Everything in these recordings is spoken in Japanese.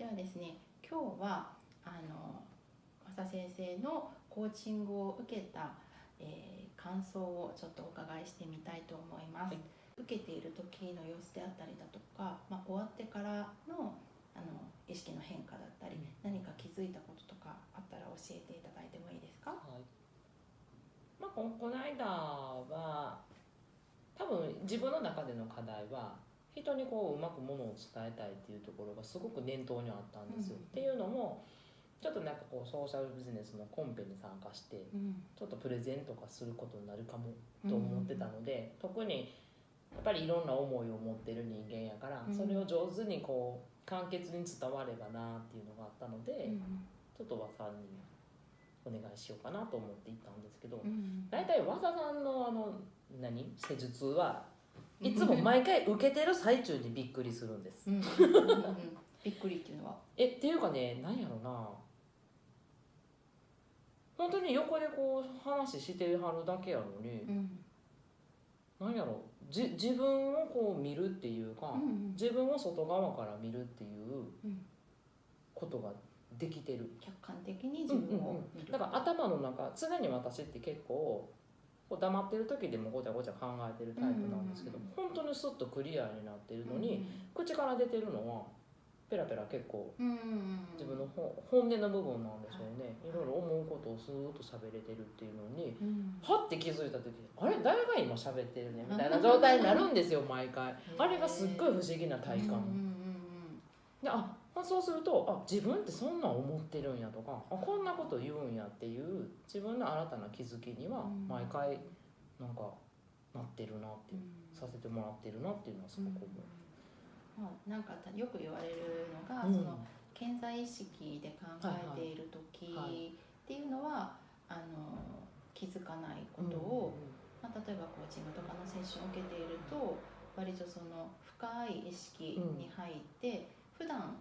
ではですね今日はあの正先生のコーチングを受けた、えー感想をちょっとお伺いしてみたいと思います、はい。受けている時の様子であったりだとか、まあ、終わってからのあの意識の変化だったり、うん。何か気づいたこととかあったら教えていただいてもいいですか？はい。まあ、ここの間は多分自分の中での課題は人にこううまくものを伝えたいっていうところがすごく念頭にあったんですよ。うん。っていうのもちょっとなんかこうソーシャルビジネスのコンペに参加してうん。ちょっとプレゼンとかすることになるかもと思ってたので、特にやっぱりいろんな思いを持ってる人間やから、うん。それを上手にこう簡潔に伝わればなっていうのがあったので、ちょっと和さんにお願いしようかなと思って行ったんですけど、うん。大体和田さんのあの何？施術はいつも毎回受けてる最中にびっくりするんです。うん。うんうんうんびっくりっていうのは。えっていうかね何やろな。本当に横でこう話してはるだけやのに、うん。何やろ。じ自分をこう見るっていうか、うん自分を外側から見るっていううん。ことができてる。客観的に自分を見る。だから頭の中常に私って結構こう黙ってる時でもごちゃごちゃ考えてるタイプなんですけど、うん本当にスッとクリアになってるのに、口から出てるのはペラペラ結構うんうん自分のほ本音の部分なんでしょうね、いろいろ思うことをスーッと喋れてるっていうのにうん。はって気づいた時あれ？誰が今喋ってるね？みたいな状態になるんですよ毎回。あれがすっごい不思議な体感、うんうん。でああそうするとあ自分ってそんなん思ってるんやとかあこんなこと言うんやっていう自分の新たな気づきにはうん。毎回なんかなってるなっていう、うん。させてもらってるなっていうのはすごく思う。まあ、なんかよく言われるのが、うん。その健在意識で考えている時はい。はい。っていうのは、あの気づかないことを、まあ、例えばコーチングとかのセッションを受けていると割とその深い意識に入って、普段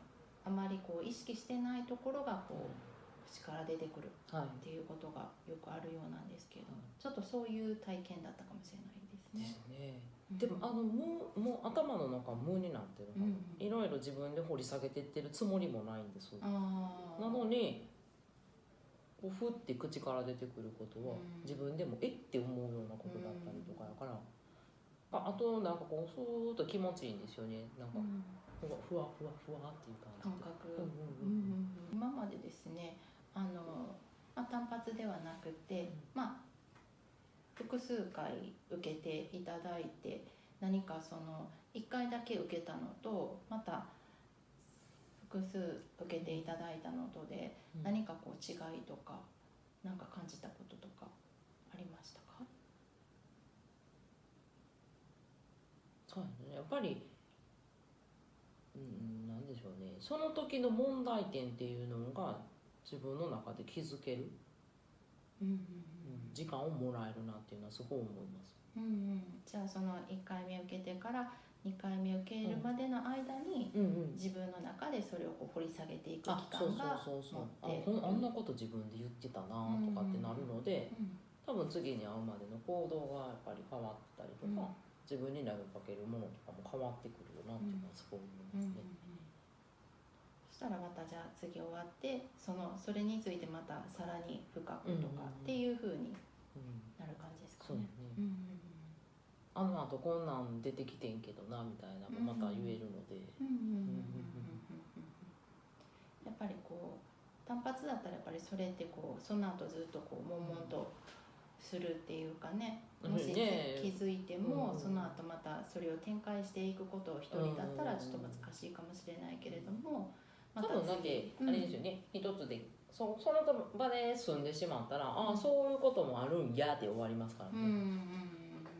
あまりこう意識してないところがこう口から出てくるはいっていうことがよくあるようなんですけど、うんちょっとそういう体験だったかもしれないですでね。すね。でもあの無もう頭の中無になってるうんいろいろ自分で掘り下げてってるつもりもないんです。なのにこうふって口から出てくることはうん自分でもえって思うようなことだったりとかやから、ああとなんかこうふーっと気持ちいいんですよねなんかうんふわふわふわふわっていう感覚、うんうんうん。うん今までですねあの、まあ、単発ではなくて、まあ複数回受けていただいて何かその1回だけ受けたのとまた複数受けていただいたのとでうん。何かこう違いとか何か感じたこととかありましたか？そうやね。やっぱりうんなんでしょうねその時の問題点っていうのが自分の中で気づける、うん時間をもらえるなっていうのはすごい思います。うんうん、じゃあその1回目受けてから2回目受けるまでの間に、うんうん。自分の中でそれをこう掘り下げていく期あそう間がそうそうそう。あ持ってほんあんなこと自分で言ってたなとかってなるので、うん多分次に会うまでの行動がやっぱり変わったりとうん。か、自分に投げかけるものとかも変わってくるよなっていうのはすごい思いますね。そしたらまたじゃあ次終わってそのそれについてまたさらに深くとかっていうふうにうんなる感じですかね。ね、あの後こんなん出てきてんけどなみたいなまた言えるので、やっぱりこう単発だったらやっぱりそれってこうその後ずっとこう悶々とするっていうかね。もしね。気づいても、うん。その後またそれを展開していくことを一人だったらちょっと難しいかもしれないけれども、多分だって次あれですよね、一つでそその場で済んでしまったら、あうん。あそういうこともあるんやって終わりますからね、うんうんうん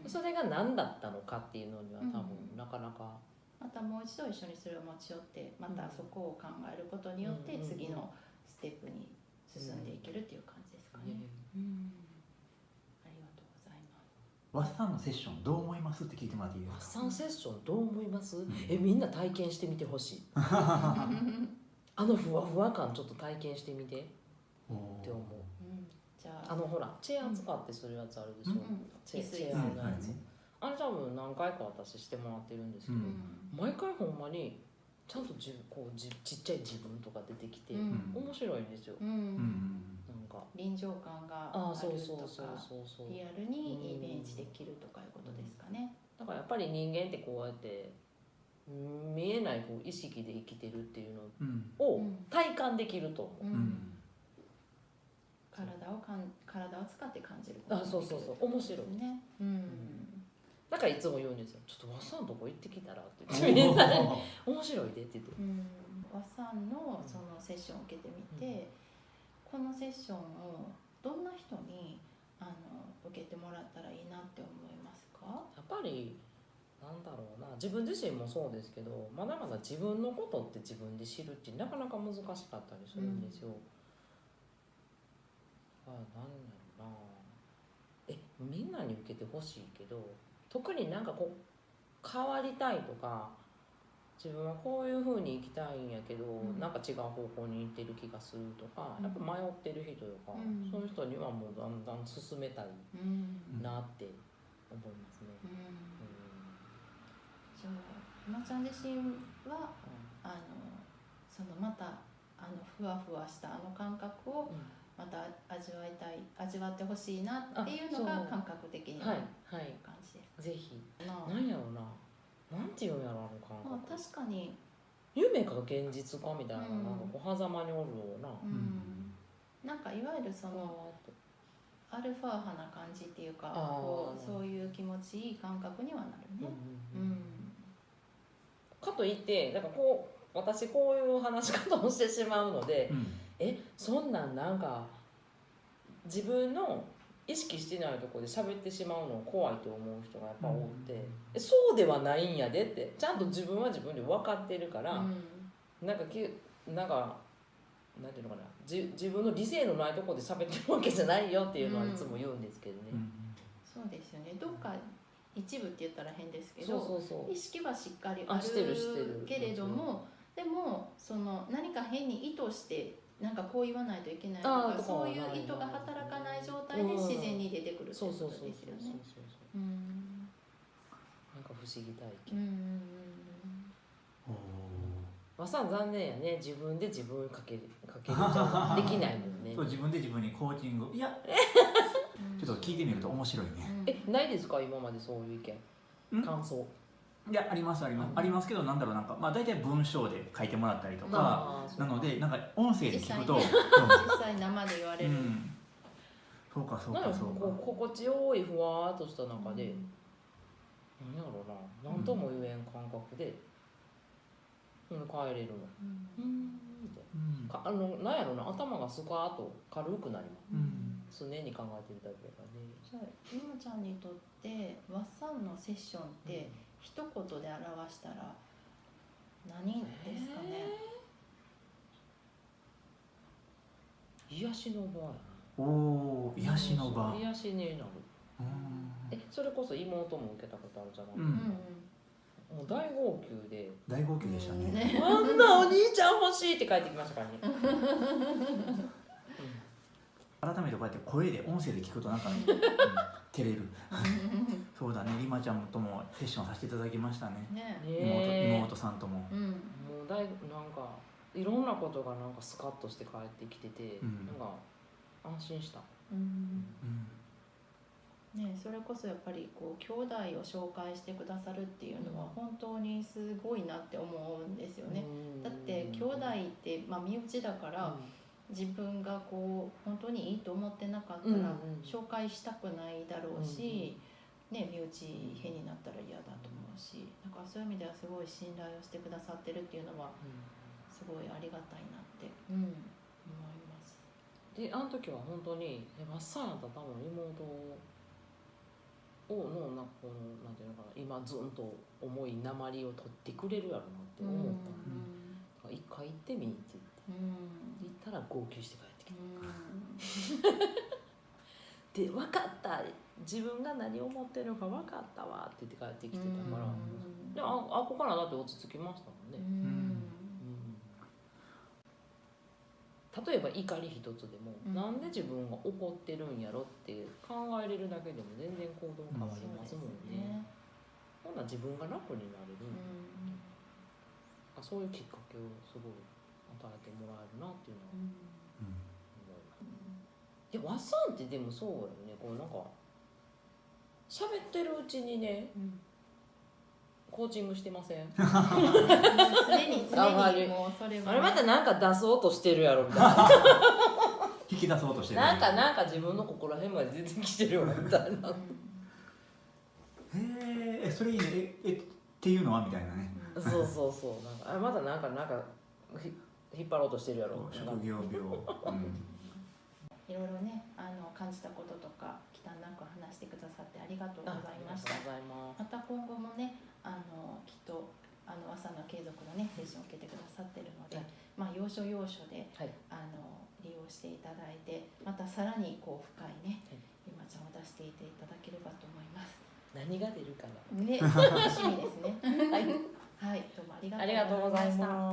うん。それが何だったのかっていうのには多分うん。なかなか、またもう一度一緒にそれを持ち寄ってまたそこを考えることによってうん次のステップに進んでいけるっていう感じですかね。ねうんありがとうございます。和田さんのセッションどう思いますって聞いてもらっていいですかサンセッションどう思います、えみん。な体験してみてほしいあのふわふわ感ちょっと体験してみて。おって思う。うん。じゃあ。あのほらチェア使ってするやつあるでしょ、うん。チェチェアのやつ、あれ多分何回か私してもらってるんですけど、うん。毎回ほんまにちゃんと自分こうじちっちゃい自分とか出てきて、うん。面白いんですよ、うん。なんか。臨場感がああそうあるとかそうそうそうそう。リアルにイメージできるとかいうことですかね。だからやっぱり人間ってこうやってうん見えないこう意識で生きてるっていうのうんをうん。体感できると思う、ううん。ん体をかん体を使って感じることあそうそうそう。面白い。ね。うん。だからいつも言うんですよ「ちょっと和さんとこ行ってきたら」って。お言ってみん。なにー面白いで」って言って。うん。和さんのそのセッションを受けてみて、このセッションをどんな人にあの受けてもらったらいいなって思いますか？やっぱりなんだろうな自分自身もそうですけどまだまだ自分のことって自分で知るってなかなか難しかったりするんですよ。あなんだろうなえみんなに受けてほしいけど特になんかこう変わりたいとか自分はこういうふうに生きたいんやけど、んなんか違う方向に行ってる気がするとか、うんやっぱ迷ってる人とか、うんそういう人にはもうだんだん進めたいうん。なって思いますね。うん。うんじゃあ、ひまちゃん自身はあのそのまたあのふわふわしたあの感覚をまた味わいたい味わってほしいなっていうのが感覚的にはい感じです。ぜひ。なんやろうな。なんていうんやろあの感まあ覚。確かに、夢か現実かみたいな,、うん。なんかこう狭間におるような、うん。なんかいわゆるそわのアルファ派な感じっていうかこうそういう気持ちいい感覚にはなるね。ううんんかといってなんかこう私こういう話し方をしてしまうのでうん。えそんなんなんか自分の意識してないところで喋ってしまうの怖いと思う人がやっぱ多くて、えそうではないんやでってちゃんと自分は自分で分かってるから、なんかきなんかなんていうのかなじ自分の理性のないところで喋ってるわけじゃないよっていうのはいつも言うんですけどね、うん。そうですよね。どっか一部って言ったら変ですけそうどそうそう。意識はしっかりああしてるしてる。るけれどもでもその何か変に意図してなんかこう言わないといけないとかそういう意図が働かない状態でうん。自然に出てくるってそうことそうそうそうそうですよね。そう。うん。なんか不思議体う験、まあさ残念やね。自分で自分かけかけるじゃできないもんね。そう自分で自分にコーチングいやうんちょっと聞いてみると面白いね。えないですか？今までそういう意見。ん？感想。いやありますあります、うん。ありますけどなんだろうなんかまあ大体文章で書いてもらったりとかなのでなんか音声で聞くと実実際生で言われる。うん。そうかそうなんかかそうか。こう心地よいふわーっとした中で、うん。なんやろうな。何とも言えん感覚で、うん、帰れるのうん。うんかあのなんやろうな。頭がスカーッと軽くなります。うん常に考えてるだけだからね。じゃあゆまちゃんにとってワッサンのセッションって一言で表したら何ですかね、えー。癒しの場おお癒しの場。癒しになる。うん。えそれこそ妹も受けたことあるじゃない、うん。うんもう大号泣で。大号泣でしたね、ね「あんなお兄ちゃん欲しい」って帰ってきましたからね、改めてこうやって声で音声で聞くとなんか、ね うん照れる。そうだね。リマちゃんともセッションさせていただきましたね。ね。ね妹え。妹さんとも。うん。もう大なんかいろんなことがなんかスカッとして帰ってきてて、うん。なんか安心した。うん。うん。ね、それこそやっぱりこう兄弟を紹介してくださるっていうのは本当にすごいなって思うんですよね。だって兄弟って、まあ、身内だから自分がこう本当にいいと思ってなかったらうんうん。紹介したくないだろうし、ね、身内変になったら嫌だと思うしだからそういう意味ではすごい信頼をしてくださってるっていうのはすごいありがたいなって、うん、思います。であの時は本当にえマッサーだ多分妹をのなんかこのなんていうのかな今ずんと重い鉛を取ってくれるやろなって思った、だから一回行ってみって言ってうん。行ったら号泣して帰ってきうん。たで分かった。自分が何を思ってるのか分かったわって言って帰ってきてたから、うん。でもああここからだって落ち着きましたもんね、うん。例えば怒り一つでも、うん。なんで自分が怒ってるんやろって考えれるだけでも全然行動変わりますもんね,、ほんなら自分が楽になれる、うん。あかそういうきっかけをすごい与えてもらえるなっていうのはうん。思います。いやワッサンってでもそうよね。こうなんか喋ってるうちにねコーチングしてません？常に常にもうそれは。あれまたなんか出そうとしてるやろみたいな。引き出そうとしてる。なんかなんか自分のここら辺まで出てきてるよみたいな。へえそれいいね。ええっていうのは？みたいなね。うんそうそうそう。なんかあまたなんかなんかひ引っ張ろうとしてるやろ。みたいな職業病、うん。いろいろねあの感じたこととか忌憚なく話してくださってありがとうございました。ありがとうございます。また今後もねあのきっとあの朝の継続のねセッションを受けてくださってるので、はい。まあ要所要所ではい。あの利用していただいてまたさらにこう深いね、はい。ゆまちゃんを出していていただければと思います。何が出るかな。ね楽しみですね。はい。はい、どうもありがとうございました。ます